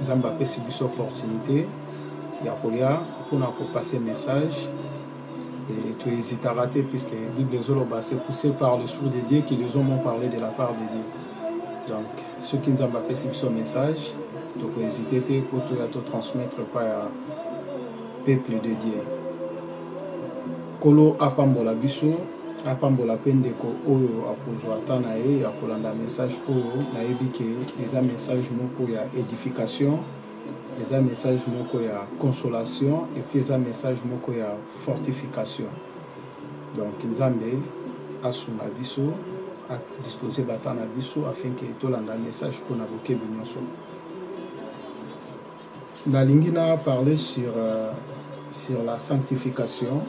Nzambe apesi biso opportunite ya koya pona ko passer message et to hesitaka te puisque bible ezo loba c'est pousse par l'esprit de Dieu que les hommes ont parle de la part de Dieu donc soki Nzambe apesi biso message toko hesiter te po toya to transmettre epai ya peuple de Dieu. Nkolo apambola biso. Apambola pe ndeko oyo akozua temps na ye ya kolanda message oyo, nayebi ke eza message moko ya edification, eza message moko ya consolation et puis eza message moko ya fortification. Donc Nzambe asunga biso, a disposer ba temps na biso afin ke tolanda message oyo na bokebi nionso. Nalingi na parler sur sur la sanctification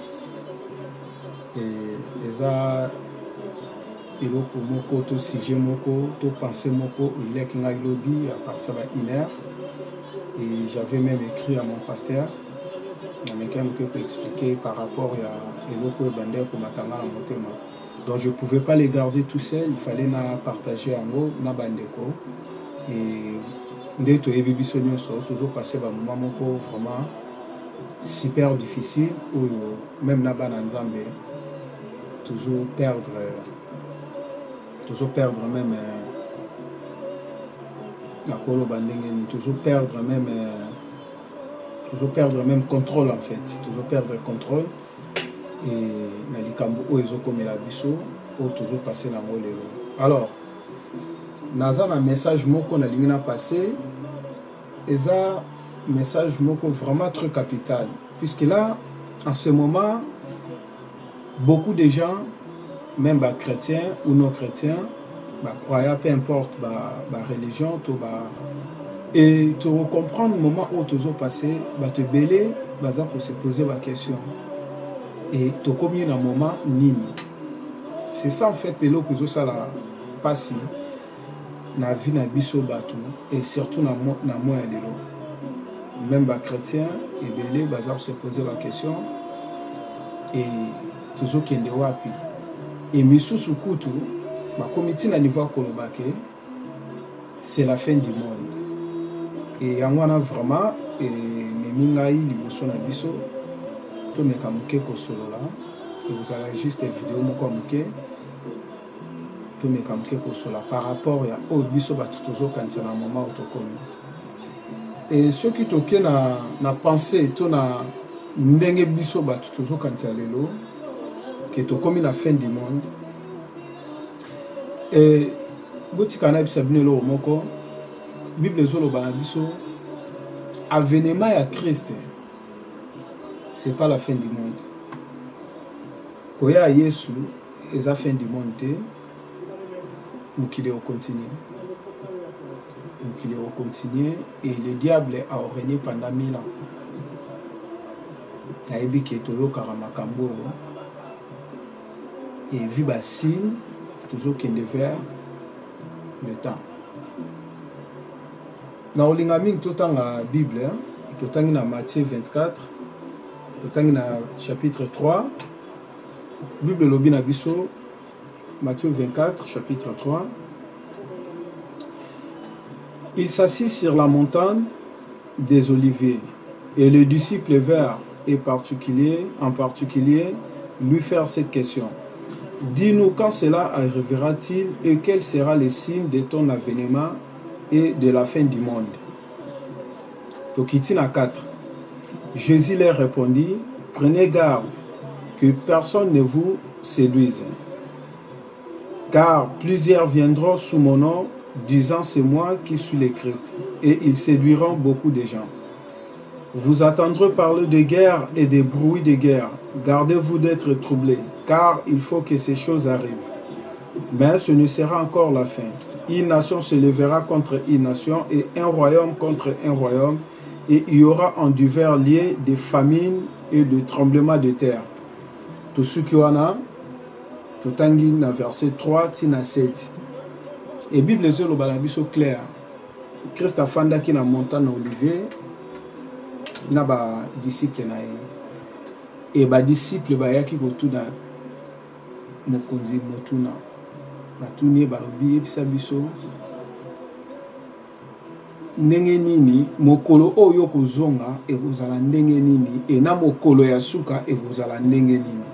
eza eloko moko to sujet moko to pensee moko eleki ngai lobi à partir ba une heure et j'avais meme ecrit à mon pasteur na mekaki moke ko expliquer par rapport ya eloko oyo ebandaki komata ngai na motema Donc je pouvais pas le garder tout seul il fallait na partager yango na ba ndeko et nde toyebi biso nionso tozo passer ba moment moko vraiment super difficile oyo meme na bana Nzambe tozo perdre tozo perdre meme nakoloba ndenge nini tozo perdre meme tozo perdre meme controle en fait tozo perdre controle et na likambo oyo ezo komela biso oyo tozo passer na ngo lelo alors naza na message moko na lingi na passer eza message moko vraiment très capital puisque là en ce moment beaucoup de gens même ba chretien ou non chretien ba croyant peu importe ba religion to ba et to comprendre moment oyo tozo passe batu ebele baza ko se poser ba question et tokomi na moment nini c'est ça en fait eloko ezo sala pasi na vie na biso batu et surtout na na moya lelo même ba chretien ebele baza ko se poser ba question et tozo kende wapi et misusu kutu bakomi ti na niveau ya koloba ke c'est la fin du monde et yango wana vraiment ememi ngai liboso na biso tomeka muke kosolola ekozala juste video moko ya muke tomeka muke kosola par rapport ya oyo biso batu tozo kanisa na moment oyo tokomi et soki toke na pensee to na ndenge biso batu tozo kanisa lelo que tokomi na fin du monde et botika nayebisa bino eloko moko bible ezo loba na biso avenement ya Christ c'est pas la fin du monde koya Yesu Eza fin du monde te mokili eko continuer mokili eko continuer et le diable a regne pendant 1000 ans nayebi ke toyokaka makambo oyo et vu ba signe tozo kende vers le temps na olinga mingi totanga bible totangi na Matthieu 24 totangi na chapitre 3 bible elobi matthieu 24 chapitre 3 il s'assit sur la montagne des oliviers et le disciple vert et particulier en particulier lui faire cette question Dis-nous quand cela arrivera-t-il et quel sera le signe de ton avènement et de la fin du monde. Tokitina 4. Jésus leur répondit, prenez garde que personne ne vous séduise. Car plusieurs viendront sous mon nom, disant c'est moi qui suis le Christ, et ils séduiront beaucoup de gens. Vous entendrez parler de guerre et des bruits de guerre. Gardez-vous d'être troublés, car il faut que ces choses arrivent. Mais ce ne sera encore la fin. Une nation se lèvera contre une nation et un royaume contre un royaume, et il y aura en divers lieux des famines et des tremblements de terre. Tout ce qui qui a, dans le verset 3 ti na 7 sont ezolobala biso clair Christ afandaki na montant na olivier na ba disciples na ye et ba disciples bayaki kotuna mokonzi motuna batuni ye balobi yebisa biso ndenge nini mokolo oyo okozonga ekozala ndenge nini et na mokolo ya suka ekozala ndenge nini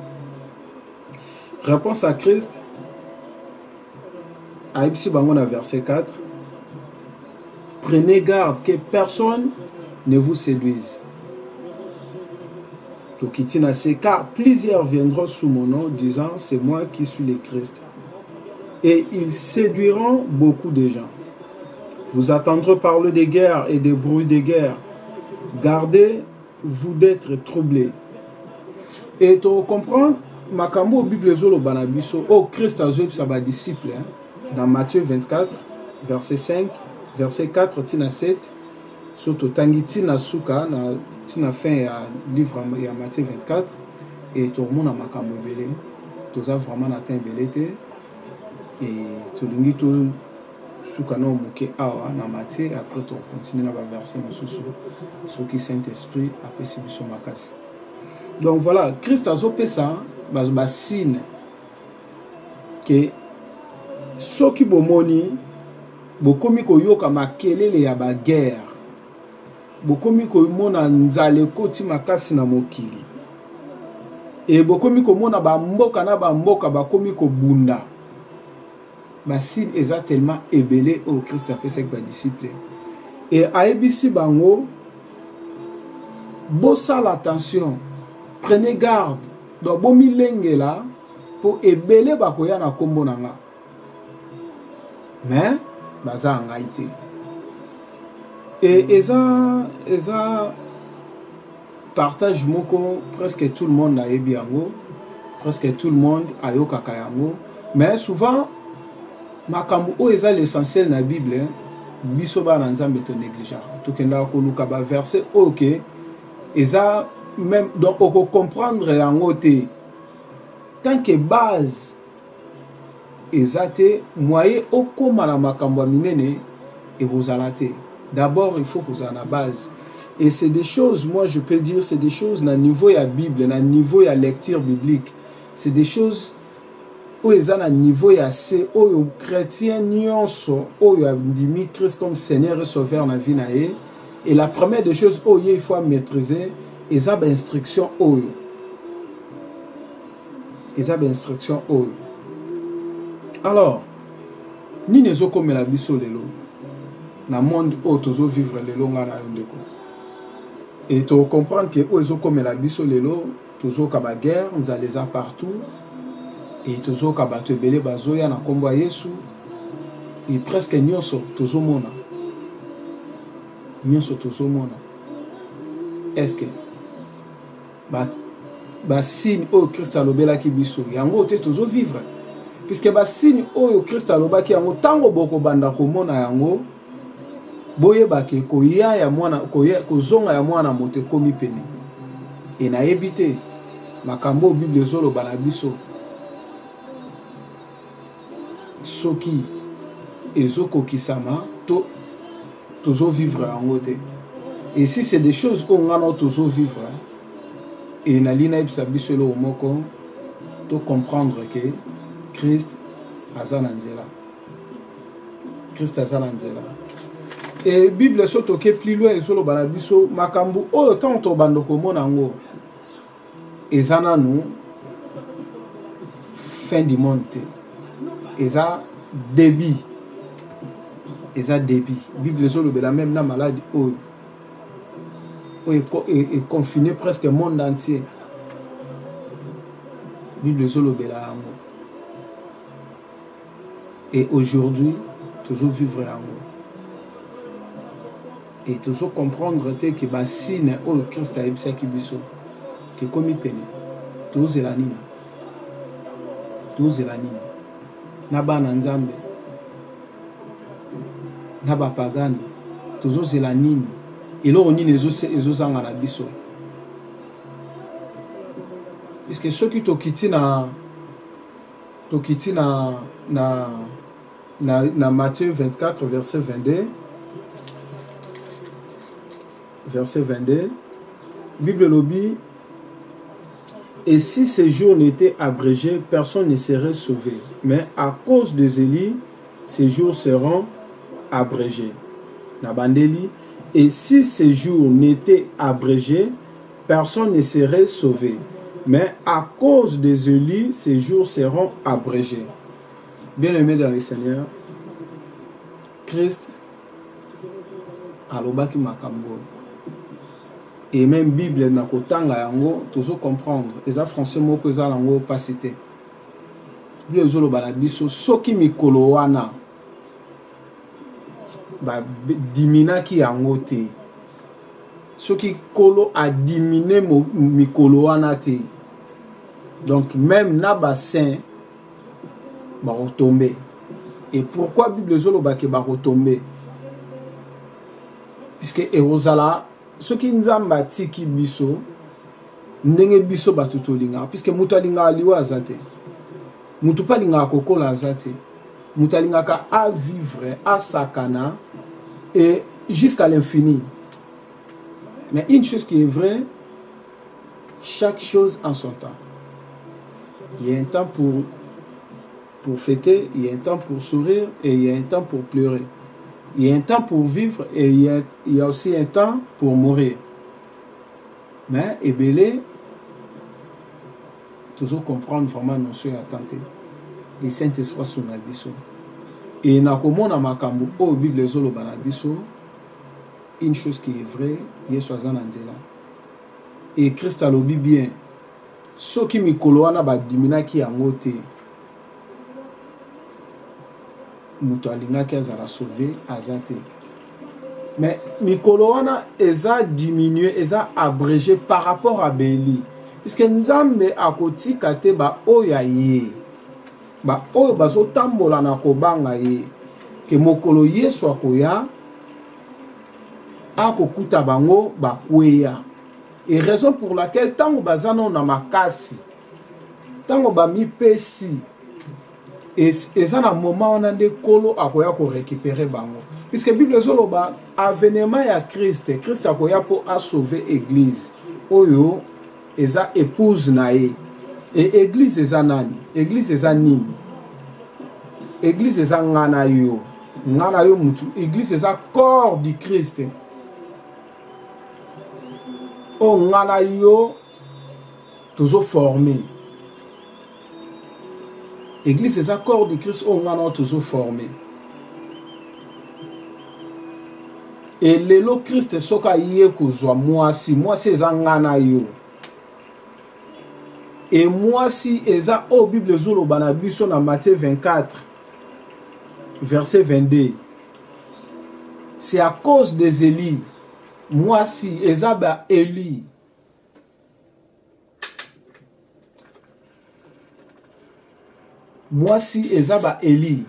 réponse à Christ ayebisi bango na verset 4 prenez garde que personne ne vous séduise. car plusieurs viendront sous mon nom, disant, c'est moi qui suis le Christ. Et ils séduiront beaucoup de gens. Vous attendrez parler des guerres et des bruits des guerres. Gardez-vous vous d'etre trouble et to comprendre makambo oyo bible ezo loba na biso oyo christ azo yebisa ba disciples na Matthieu 24 verset 5 verset 4 ti na 7 so to tangi ti na suka na ti na fin ya livre ya Matthieu 24 et to mona makambo ebele toza vraiment na temps ebele te et tolingi to Suka nao muke awa na matiere apres toko continue na ba verse mususu soki saint esprit apesi biso makasi donc voila christ azo pesa bazo ba signe ke soki bomoni bokomi koyoka makelele ya ba guerre bokomi komona nzala ekoti makasi na mokili et bokomi komona ba mboka na ba mboka bakomi kobunda ba signe eza tellement ebele oyo Christ apesaki ba disciple et ayebisi bango bosala attention prenez garde donc bomilengela po ebele bakoya na kombo na nga mais baza ya ngai te et eza eza Partage moko presque tout le monde ayebi yango, presque tout le monde ayokaka yango mais souvent makambu oyo eza l'essentiel na bible biso bana Nzambe to negligeaka tokendaka koluka ba verset oyo ke eza meme donc oko comprendre yango te tant que base eza te moyen okoma na makambo ya minene ekozala te d'abord il faut kozala na base et c'est des choses moi je peux dire c'est des choses na niveau ya bible na niveau ya lecture biblique c'est des choses oyo eza na niveau ya se oyo chrétien nionso oyo andimi Christ comme Seigneur et Sauveur na vie na ye et la première des choses oyo ye il faut maîtriser eza ba instruction oyo eza ba instruction oyo alors nini ezokomela biso lelo na monde oyo tozo vivre lelo nga na yo ndeko et to comprendre que oyo ezokomela biso lelo tozoka ba guerre nzala eza partout et tozoka bato ebele bazoya na kombo ya yesu et presque nyonso tozomona nyonso tozomona est ce que ba ba signe oyo christ alobelaki biso yango te tozo vivre puisque ba signe oyo christ alobaki yango tango boko banda komona yango boyeba ke koya ya mwana koya kozonga ya mwana moto ekomi pene et nayebi te makambo bible ezoloba na biso soki ezo kokisama to tozo vivre yango te et si c'est des choses oyo nga na yo tozo vivre et nalingi nayebisa biso eloko moko to comprendre que Christ aza na nzela Christ aza na nzela et Bible soki toke plus loin ezoloba na biso makambo oyo ntango tobanda komona yango Eza nanu fin du monde te eza debut eza debut bible ezo lobela meme na malade oyo oyo e confine presque monde entier bible ezo lobela yango et aujourd'hui tozo vivre yango Et tozo comprendre te que ba signes oyo Christ ayebisaki biso ekomi pene. Tozela nini? Tozela nini? Na bana Nzambe na ba pagano tozo zela nini? Eloko nini ezo zanga na biso? Puisque soki tokiti na, tokiti na, na. na, na matthieu 24 verset 22 verset 22, Bible lobby, et si ces jours n'étaient abrégés, personne ne serait sauvé. Mais à cause de Zélie, ces jours seront abrégés. Nabandeli, et si ces jours n'étaient abrégés, personne ne serait sauvé. Mais à cause de Zélie, ces jours seront abrégés. Bien aime dans le seigneur christ alobaki makambo oyo et meme bible na kotanga yango tozo comprendre eza français moko eza na ngo pasi te bible ezo loba na biso soki mikolo wana ba diminaki yango te soki kolo a dimine mikolo wana te donc meme na ba saint bako tombe et pourquoi bible ezo loba ke bako tombe puisque ekozala soki nzambe atiki biso ndenge biso bato tolingaka puisque moto alingaka liwa aza te moto mpe alingaka kokola aza te moto alingaka avivre asakana et jusqu'à l'infini mais une chose qui est vraie Chaque chose en son temps il ya un temps pour pour fete il ya un temps pour sourire et il ya un temps pour pleurer il ya un temps pour vivre et il ya il ya aussi un temps pour mourir mais ebele tozo comprendre vraiment notion ya temps te et saint esprit asunga biso et na komona makambo oyo bible ezoloba na biso une chose qui est vrai yesu aza na nzela Et Christ alobi bien soki mikolo wana ba diminaki yango te mutu alingaki azala sauve aza te mais mikolo wana eza diminue eza abrege par rapport à Bailey puisque Nzambe akotika te ba oyo ya ye ba oyo bazo tambola na kobanga ye que mokolo Yesu akoya akokuta bango bakweya et raison pour laquelle ntango baza nao na makasi ntango bamipesi eza na moment wana nde nkolo akoya korecupere bango puisque bible ezoloba avenema ya christ christ akoya mpo asauve eglise oyo Eza epouse na ye et eglise eza nani? Eglise eza nini? Eglise eza nga na yo nga na yo mutu eglise eza corps du Christ oyo nga na yo tozo forme Eglise eza corps du Christ oyo nga na yo tozo forme. Et lelo Christ soki aye kozwa mwasi, mwasi eza nga na yo. Et mwasi eza oyo Bible ezo loba na biso na Matthieu 24 verset 22. C'est à cause des Elie. Mwasi eza ba Elie. Muasi eza ba Eli.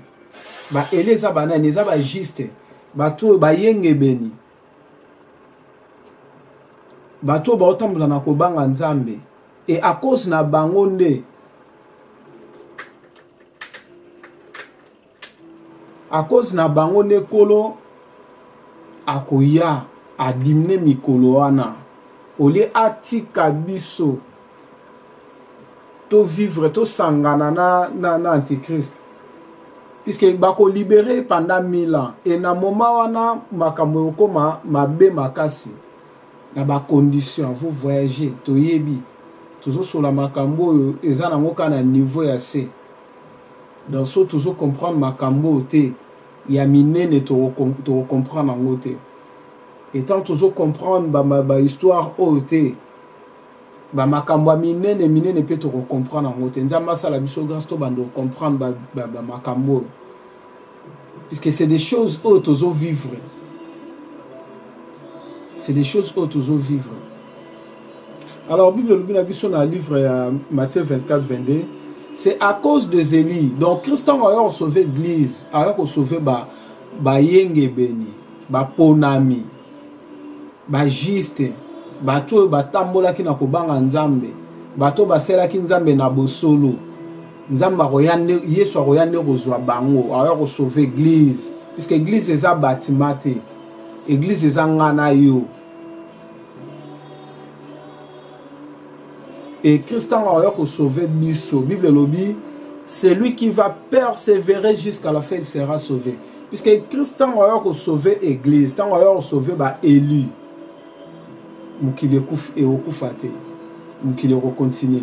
Ba Eli eza ba nani? Eza ba juste. Batu oyo bayengebeni. Batu oyo baotambola na kobanga Nzambe. Et à cause na bango nde A cause na bango nde kolo akoya a dimine mikolo wana au lieu atika biso to vivre to sangana na na antichrist puisque bako libere ye pendant 1000 ans et na moment wana makambo ekokoma mabe makasi na ba conditions vous voyagez toyebi tozo solola makambo oyo eza nango kaka na niveau ya se. Donc soki tozo comprendre makambu oyo te ya minene toko comprendre yango te et tant tozo comprendre ba histoire oyo te ba makambu ya minene minene pe toko comprendre yango te nzambe asala biso grace tobanda ko comprendre ba makambu oyo Puisque c'est des choses oyo tozo vivre, c'est des choses oyo tozo vivre. Alors Bible elobi na biso na livre ya Matthieu 24, 22, c'est à cause de Zeli. Donc Christ tango ayo ko sauver église, ayo ko sauver ba bayengebeni, ba ponami, ba juste, bato oyo batambolaki na kobanga Nzambe, bato basalaki Nzambe na bosolo. Nzambe akoya nde yesu akoya nde kozua bango akoya ko sauve eglise puisque eglise eza batiment te eglise eza nga na yo et christ tango akoya ko sauve biso bible elobi celui qui va perseverer jusqu'à la fin il sera sauve puisque christ tango akoya ko sauve eglise tango akoya ko sauve ba elus mokili ekufi ekokufa te mokili eko continuer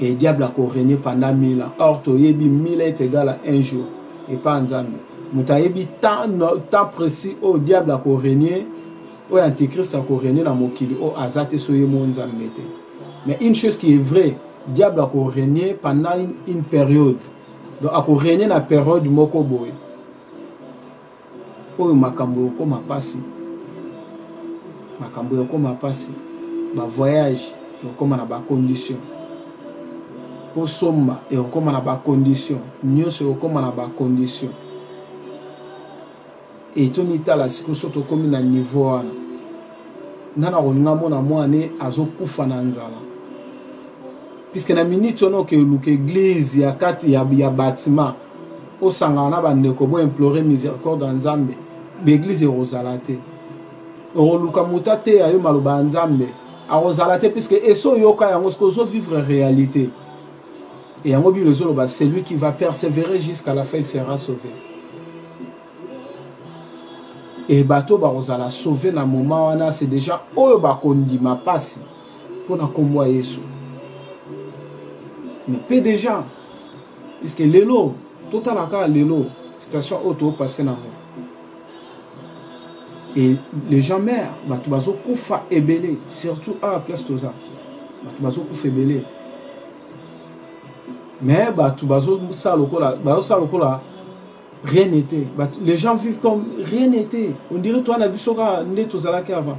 et diable ako regner pendant 1000 ans or toyebi 1000 ans est egal à un jour epa ya nzambe moto ayebi temps temps precis oyo diable ako regner oyo antichrist ako regner na mokili oyo aza te soki ye moko nzambe te mais une chose qui est vrai diable ako regner pendant une, une periode donc ako regner na periode moko boye Oyo makambo ekokoma pasi makambo ekokoma pasi ba voyage ekokoma na ba condition po somba ekokoma na ba condition nioso ekokoma na ba condition et to mitala siko so tokomi na niveau wana nga na kolinga mona mwana ne azo kufa na nzala puisque na minute wana oke luka eglise ya kati ya ya batiment Osangana na ba ndeko bo implorer misericorde ya Nzambe ba eglise ekozala te okoluka mutu ateya yo maloba ya Nzambe akozala te puisque esi oyoka yango sikoyo ozo vivre realite yango bible ezoloba celui qui va perseverer jusqu'à la fin il sera sauve et bato bakozala sauve na moment wana c'est dejà oyo bakondima pasi pona kombo ya Yesu mais pe dejà Puisque lelo totala kaka lelo station oyo to passer nango et les gens meurent batu bazo kufa ebele surtout awa place toza batu bazo kufa ebele mais batu bazo sala lokola bazo sala lokola rien n'était les gens vivent comme rien n'était on dirait toi na biso kaka nde tozalaki avant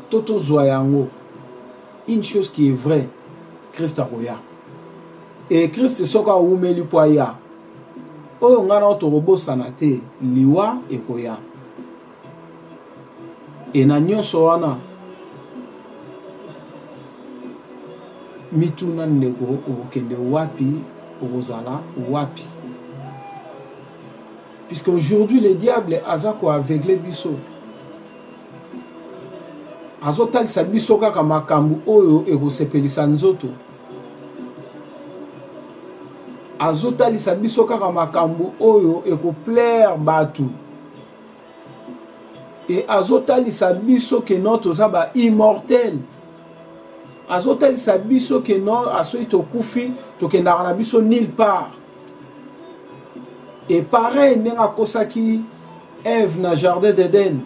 to tozua yango une chose qui est vrai christ akoya et christ soki awumeli mpo aya oyo ngai nao tokobosana te liwa ekoya e na nyonso wana mituna ndeko okokende wapi okozala wapi puisque aujourd'hui le diable aza koaveugle biso Azotalisa biso kaka makambu oyo ekosepelisa nzoto. Azotalisa biso kaka makambu oyo eko plaire batu. Et azotalisa biso que non toza ba immortel. Azotalisa biso que non asoki tokufi tokendaka na biso nulle part. Et pareil ndenge akosaki Eve na jardin d'Eden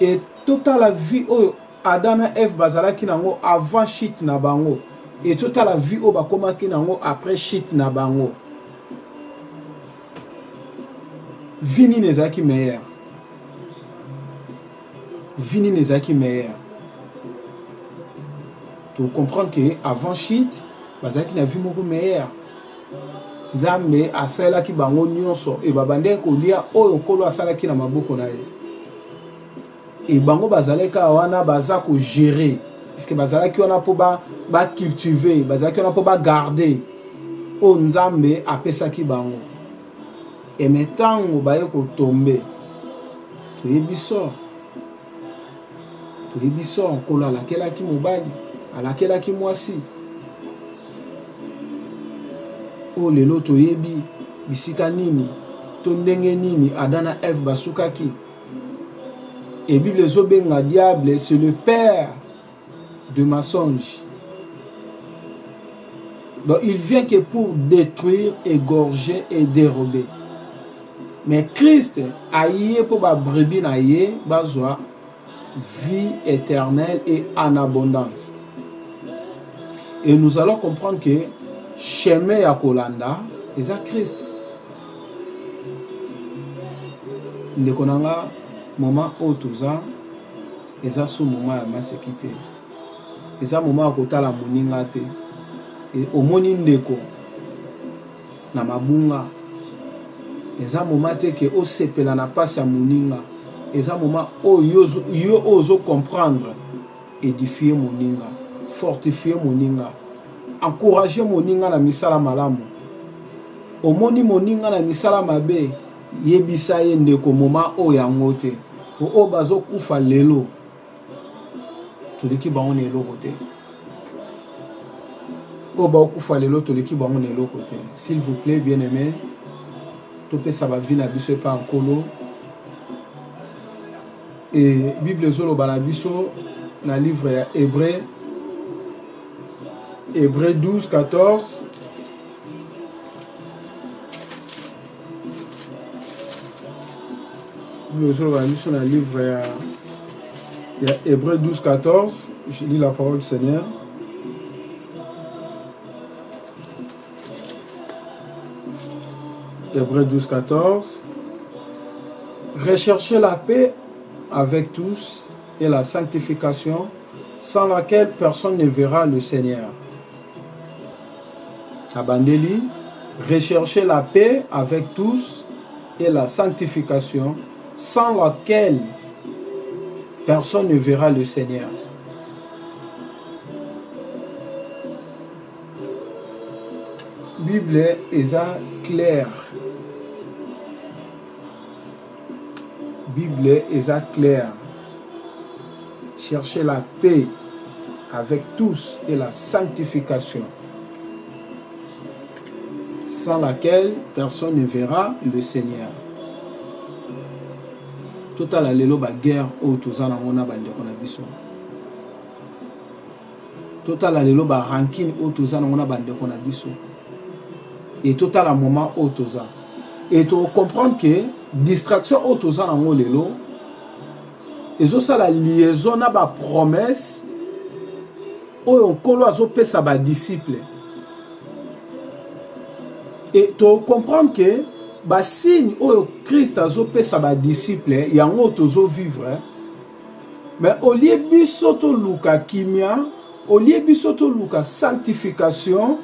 et totala vie oyo Adam na Eve bazalaki na yango avant chute na bango et totala vie oyo bakomaki na yango après chute na bango. Vie nini ezalaki meilleure? Vie nini ezalaki meilleur? To comprendre que avant chute bazalaki na vie moko meilleur. Nzambe asalelaki bango nyonso et babandaki kolia oyo Nkolo asalaki na maboko na ye. Et bango bazalaki kaka wana baza ko gerer puisque bazalaki wana mpo ba, ba cultiver, bazalaki wana mpo ba garder oyo Nzambe apesaki bango. Et mais tango baye ko tomber toyebi sort toyebi sort nkolo alakelaki mobali alakelaki mwasi oyo lelo toyebi bisika nini to ndenge nini Adam na Eve basukaki et Bible ezobenga diable c'est le père de mensonge donc il vient que pour detruire egorge et derobe mais christ aye mpo ba brebis na ye bazwa vie eternel et en abondance et nous allons comprendre que chemin ya kolanda eza christ ndeko na nga moment oyo toza Eza su moment ya maseki te eza moment ya kotala moninga te et omoni ndeko na mabunga eza moment te ke osepela na pasi ya moninga eza moment oyo yo oyo ozo comprendre edifier moninga fortifier moninga encourager moninga na misala malamu omoni moninga na misala mabe Yebisa ye ndeko moment oyo yango te po oyo bazo kufa lelo toleki bango na eloko te oyo bao kufa lelo toleki bango na eloko te s'il vous plait bien aime topesa ba vie na biso epa nkolo et bible ezoloba na biso na livre ya Hebreu Hebreu 12 14 bozoloba biso na livre ya ya Hébreu 12 14 je lis la parole du Seigneur Hébreu 12 14 recherchez la paix avec tous et la sanctification sans laquelle personne ne verra le Seigneur recherchez la paix avec tous et la sanctification, sans laquelle personne ne verra le Seigneur. Bible est claire. Bible eza claire chercher la paix avec tous et la sanctification sans laquelle personne ne verra le Seigneur. Totala lelo ba guerre oyo toza nango na bandeko na biso. Totala lelo ba ranquine oyo toza nango na ba ndeko na biso et totala moment oyo toza et to comprendre que distraction oyo toza nango lelo ezo sala liaison na ba promesses oyo Nkolo azo pesa ba disciples et to comprendre que ba signes oyo Christ azo pesa ba disciples yango tozo vivre Mais au lieu biso to luka kimia, au lieu biso to luka sanctification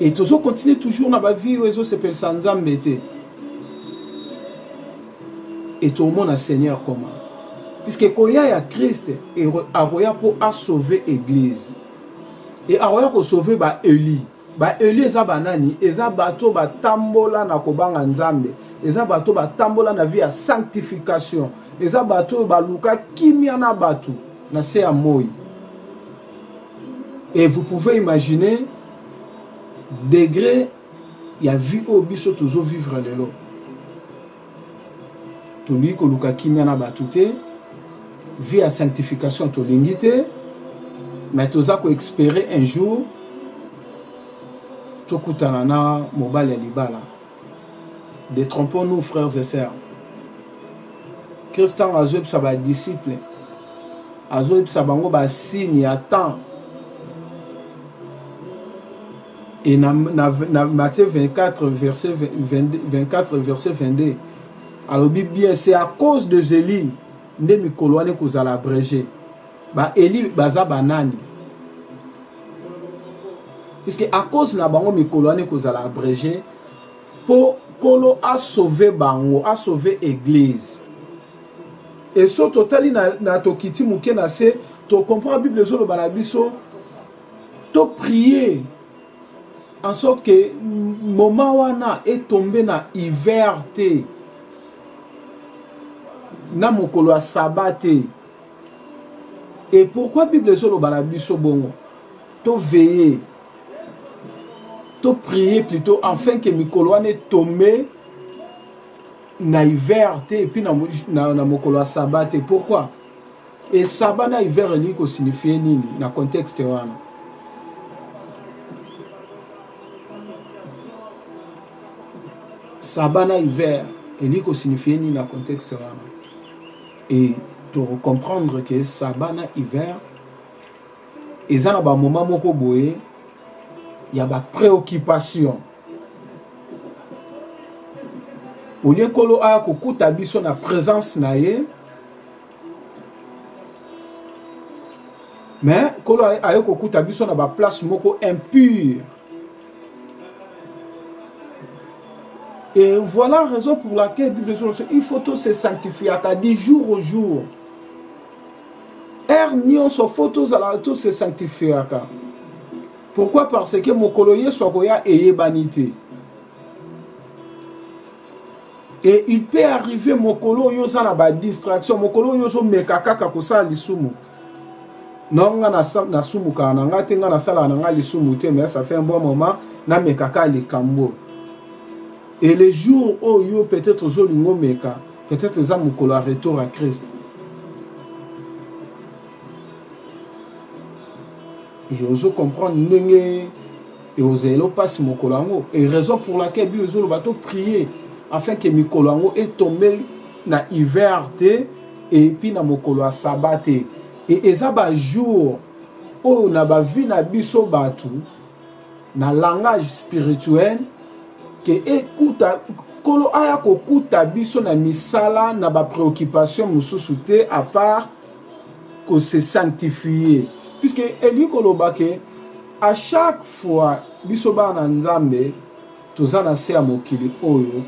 et tozo continuer toujours na ba vie oyo ezo sepelisa Nzambe te. Et to mona Seigneur comment? Puisque koya ya Christ akoya po a sauver eglise. Et akoya ko sauver ba elus. Ba elus eza ba nani? Eza batu oyo ba tambola na ko banga Nzambe, eza batu oyo ba tambola na vie ya sanctification, eza batu oyo ba luka kimia na batu na se ya moyi. Et vous pouvez imaginer degre ya vie oyo biso tozo vivre lelo. Tolingi koluka kimia na batu te, vie ya sanctification tolingi te, mais toza ko experer un jour tokutana na mobali ya libala. Detrompons-nous frères et sœurs. Christ tango azoyebisa ba disciples, azoyebisa bango ba signes ya temps. Et na, na, na Matthieu 24 verset 22, 24 verset 22 alobi bien c'est à cause de Zeli nde mikolo wana ekozala abrege. Ba Eli baza banani? Puisque à cause na bango mikolo wana ekozala abrege po kolo a sauver bango, a sauver eglise. Et so totali na, na tokiti muke na se, to comprend Bible ezoloba na biso To prier en sorte que moment wana e tomber na hiver te, na mokolo ya sabbat te. Et pourquoi bible ezo loba na biso bongo? To veiller, to prier plutot enfin que mikolo wana e tomber na hiver te, puis na mokolo ya sabbat te. Pourquoi? Et Saba na hiver elingi ko signifier nini na contexte wana? Saba na hiver elingi ko signifier nini na contexte wana? Et to comprendre que Saba na hiver eza na ba moment moko boye ya ba preoccupation olie kolo aya kokuta biso na presence na ye mais kolo aye kokuta biso na ba place moko impure et voilà raison pour laquelle bible ezoloba il faut to se sanctifiaka du jour au jour heure nyonso fo tozala to se sanctifiaka pourquoi parce que mokolo yesu akoya eyebani te Et il peut arriver mokolo oyo oza na ba distraction, mokolo oyo ozo meka kaka kosala lisumu. Non nga na na sumu ka na nga te nga na sala na nga lisumu te mais ça fait un bon moment na meka ka likambo. Et le jour oyo peut-être ozo lingo meka, peut-être eza mokolo ya retour ya Christ. Et ozo comprendre ndenge Ekozala elo pasi mokolo yango et raison pour laquelle bible ezo loba to prier afin que mikolo yango e tomber na hiver te et puis na mokolo ya sabbat te et eza ba jours oyo na ba vie na biso batu na langage spirituel que ekuta kolo aya kokuta biso na misala na ba preoccupation mosusu te à part ko se sanctifier puisque elingi koloba que A chaque fois biso bana na nzambe toza na se ya mokili oyo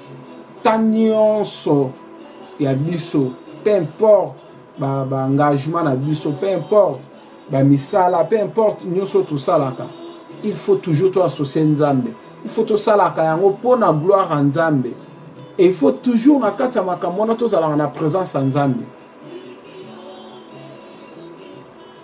temps nionso ya biso peu importe ba ba engagement na biso peu importe ba misala peu importe nionso oyo tosalaka il faut toujours to associe nzambe il faut tosalaka yango pona gloire ya nzambe et il faut toujours na kati ya makambo wana tozalaka na presence ya nzambe.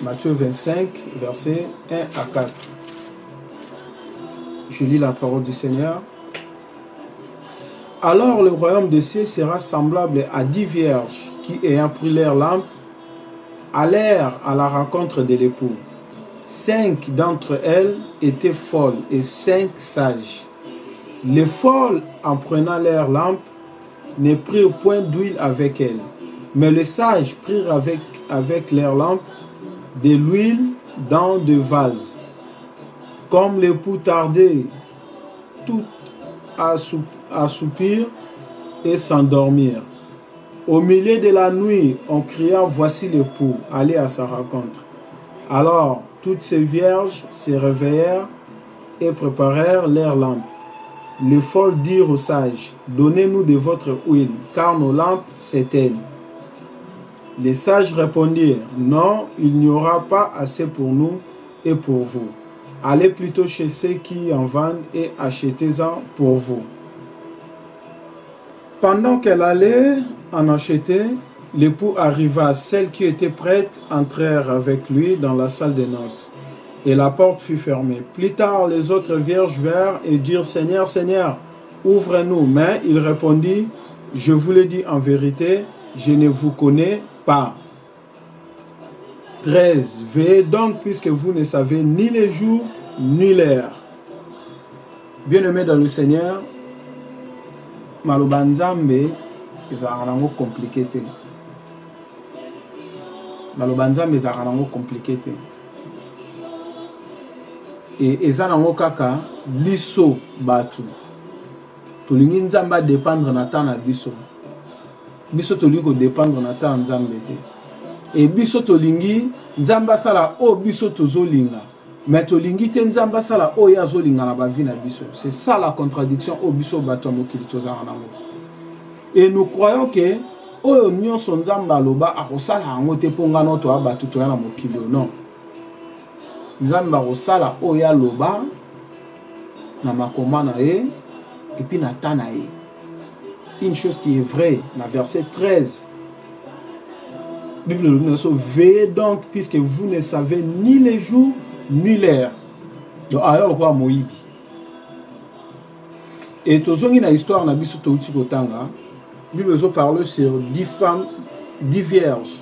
Matthieu 25, versets 1 à 4. Je lis la parole du Seigneur. Alors le royaume des cieux sera semblable à dix vierges qui, ayant pris leur lampe, allèrent à la rencontre de l'époux. Cinq d'entre elles étaient folles et cinq sages. Les folles, en prenant leur lampe, ne prirent point d'huile avec elles, mais les sages prirent avec, avec leur lampe de l'huile dans des vases, comme les tardait, tout assoupir et s'endormir. Au milieu de la nuit, on cria Voici l'époux, allez à sa rencontre. Alors toutes ces vierges se réveillèrent et préparèrent leurs lampes. Les folles dirent aux sages Donnez-nous de votre huile, car nos lampes s'éteignent. Les sages répondirent, non, il n'y aura pas assez pour nous et pour vous. Allez plutôt chez ceux qui en vendent et achetez-en pour vous. Pendant qu'elle allait en acheter, l'époux arriva. Celles qui étaient prêtes entrèrent avec lui dans la salle des noces. Et la porte fut fermée. Plus tard, les autres vierges vinrent et dirent, Seigneur, Seigneur, ouvre-nous. Mais il répondit, Je vous le dis en vérité, je ne vous connais par 13 veillez donc puisque vous ne savez ni le jour ni l'heure bien-aimé dans le seigneur maloba nzambe ezalaka nango komplike te maloba nzambe ezalaka nango komplike te e eza nango kaka biso bato tolingi nzambe adependre na temps na biso Biso tolingi ko dependre na ata nzambe te et biso tolingi nzambe asala oyo biso tozo linga mais tolingi te nzambe asala oyo ye azo linga na ba vie na biso c'est ça la contradiction oyo biso batu ya mokili tozalaka nango et nous croyons que oyo nionso nzambe aloba akosala yango te po nga nao toya batu toya na mokili oyo non nzambe akosala oyo ye aloba na makoma na ye et puis na temps na ye. une chose qui est vraie, la verset 13. Bible nous dit, veillez donc, puisque vous ne savez ni les jours, ni l'air Donc, alors, roi Moïbi. Et toujours na histoire na biso touti kotanga. Bible nous parle sur dix femmes, dix vierges.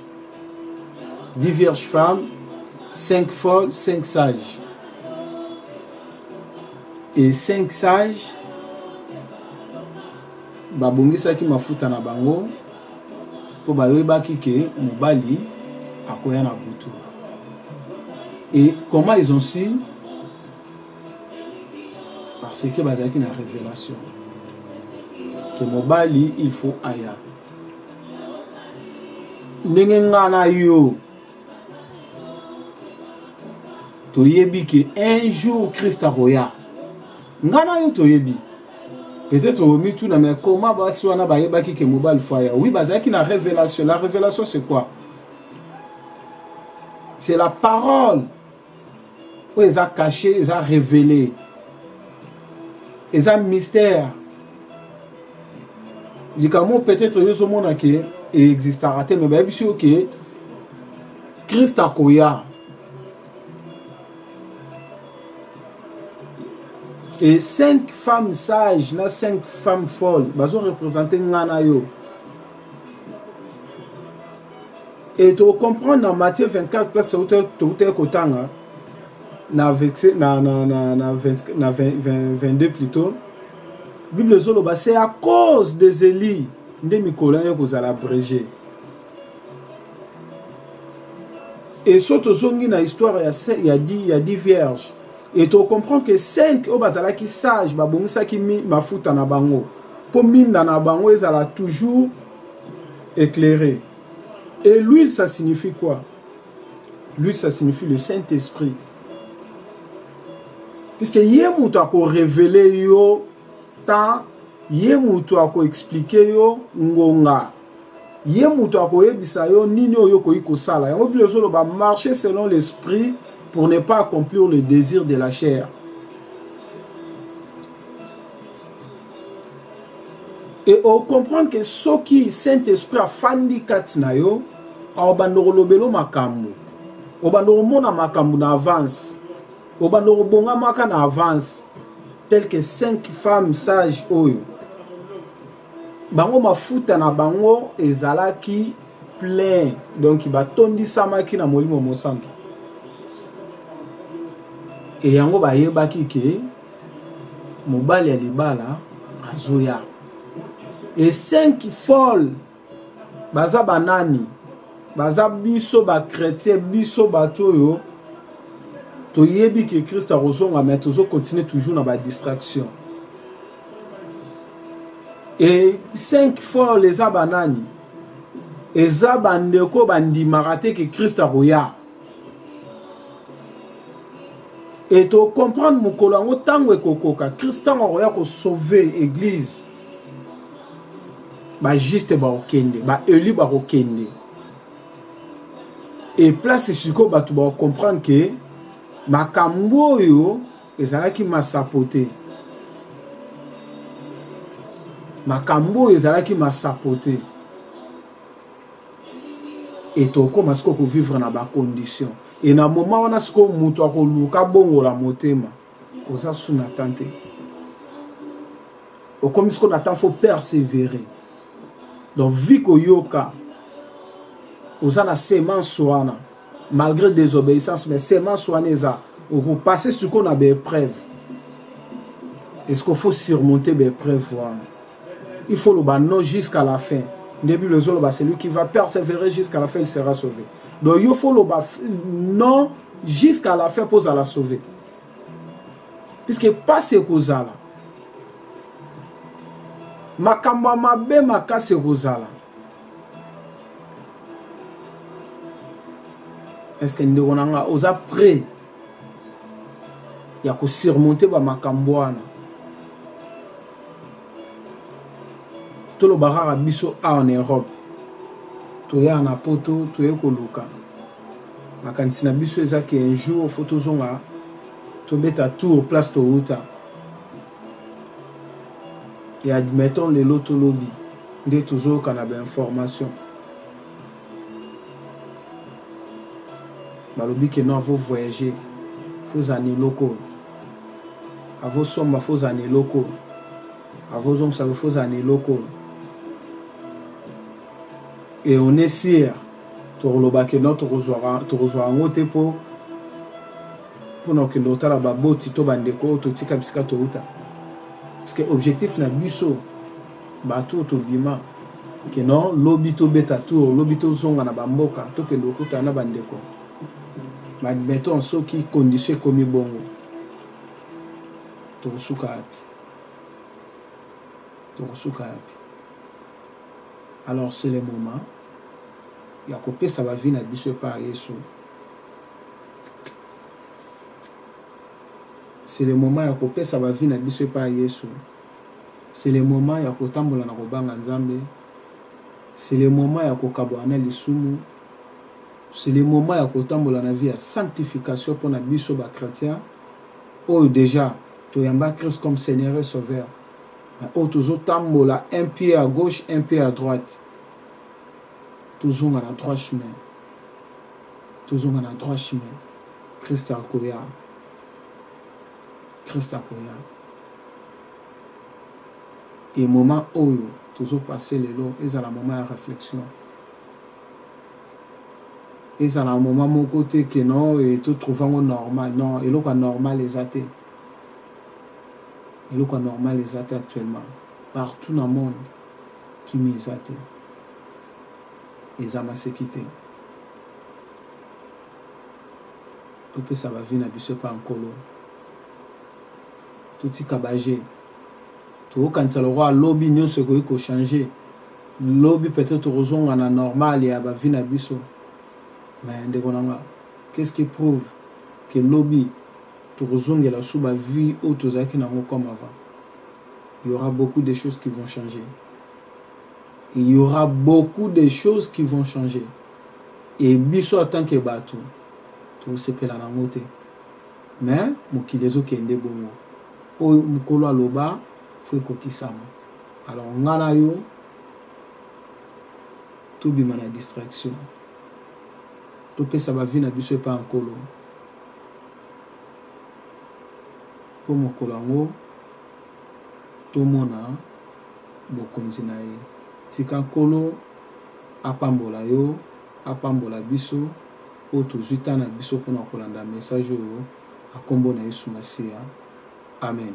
Dix vierges femmes, cinq folles, cinq sages. et cinq sages ba bongisaki mafuta na bango po bayebaki que mobali akoya na butu et comment ils ont su parce que bazalaki na revelation que mobali il faut aya ndenge nga na yo toyebi ke un jour christ akoya nga na yo toyebi peut-être omituna mais comment basi wana bayebaki ke mobali fo aya oui bazalaki na revelation la revelation c'est quoi c'est la parole Oyo eza cache, eza revele. Eza mystère. Likambo peut-être yo ozomona ke e existaka te, mais bayebisi yo ke Christ akoya. Et cinq femmes sages na cinq femmes folles bazo représenter nga na yo. et to comprendre na Matthieu 24 place towutaki kotanga na, na, na, na, na, 20, na 20, 20, 22 plutôt bible ezoloba c'est à cause des elis nde mikolo yango ekozala abrege e so tozongi na histoire ya, ya, ya di vierge Et to comprend que cinq oyo bazalaki sage babongisaki mi mafuta na bango po minda na bango ezala toujours eclaire. Et l'huile ça signifie quoi? L'huile ça signifie le saint esprit. Puisque ye mutu ako reveler yo temps ye mutu ako expliquer yo ngonga Ye mutu akoyebisa yo nini oyo okoki kosala yango biblia ezoloba marche selon l'esprit pour ne pas accomplir le desir de la chair et o comprendre que soki saint esprit afandi kati na yo aobanda kolobelo makambo obanda komona makambo na avance obanda kobongamaka na avance tel que cinq femmes sages oyo Bango mafuta na bango ezalaki plein, donc batondisamaki na Molimo Mosantu. Et yango bayebaki que mobali ya libala azoya. Et cinq folles baza ba nani? Baza biso ba chretiens, biso bato oyo toyebi que Christ akozonga mais tozo continuer toujours na ba distractions. Et 5 folle eza ba nani? Eza ba ndeko ba ndimaka te que Christ akoya. Et to comprendre mukolo yango tango ekokoka Christ tango akoya ko sauver eglise. Ba juste ba okende, ba élus ba kokende. Et place siko batu ba comprendre que makambo oyo Ezalaki masapo te. Makambo oyo ezalaki masapo te. Et tokoma sikoyo ko vivre na ba conditions. Et na moment wana sikoyo mutu akoluka abongola motema oza sous na temps te. Okomi sikoyo na temps faut perseverer. Donc vie koyoka oza na semence wana. malgre desobeissance mais semence wana eza oko passer sikoyo na ba epreuves et sikoyo faut surmonter ba epreuves wana il faut oloba non jusqu'à la fin nde bible ezoloba celui qui va perseverer jusqu'à la fin il sera sauvé donc yo faut oloba non jusqu'à la fin mpo ozala sauvé puisque mpasi ekozala makambo ya mabe makasi ekozala Est-ce que ndeko na nga oza prêt ya ko surmonter ba makambo wana? Toloba kaka biso awa na Europe, toya na poto toye koluka makanisi na biso eza ke un jour faut tozonga tobeta tour place towuta. et admettons lelo to lobi nde tozo yoka na ba informations balobi que non avo voyager faut za na eloko oyo avo somba faut za na eloko oyo avo zongisa pe faut za na eloko oyo et on est sûr tokoloba que non tokozwa yango te po mpo na kokende kotala baboti to bandeko oyo totika bisika touta, parce que objectif na biso batu oyo tobima que non lobi tobeta tour, lobi tozonga na ba mboka tokende kokutana na bandeko, mais admettons soki condition ekomi bongo tokosuka wapi? Tokosuka wapi? Alors c'est le moment ya kopesa ba vie na biso epa Yesu. C'est le moment ya kopesa ba vie na biso epa ya Yesu, c'est le moment ya kotambola na kobanga Nzambe, c'est le moment ya kokabuana na lisumu, c'est le moment ya kotambola na vie ya sanctification pona biso ba chretiens oyo dejà toyamba Christ comme Seigneur et Sauveur, mais oyo tozotambola un pied à gauche un pied à droite. Tozonga na droit chemin Tozonga na droit chemin Christ akoya Christ akoya Et moment oyo tozo passer lelo ezala moment ya reflexion Ezala moment moko te que non et to trouver yango normal non eloko ya normal eza te Eloko ya normal eza te actuellement Partout na monde Kimia eza te eza maseki te topesa ba vie na biso epa nkolo totika ba jeux tokokanisa lokola lobi nionso ekoki ko change lobi peut etre tokozonga na normal ya ba vie na biso mais ndeko na nga qu'est ce qui prouve que lobi tokozongela lisusu ba vie oyo tozalaki na yango comme avant Il y aura beaucoup des choses qui vont changer il y aura beaucoup des choses qui vont changer et biso en tant que batu tokosepela na yango te mais mokili ezokende bongo oyo mokolo aloba faut ekokisama alors nga na yo tobima na distraction topesa ba vie na biso epa ya nkolo Mpo mokolo yango tomona Bokonzi na ye. Tika Nkolo apambola yo, apambola biso oyo tozwi temps na biso mpo na kolanda message oyo na nkombo na Yesu Masiya, Amen.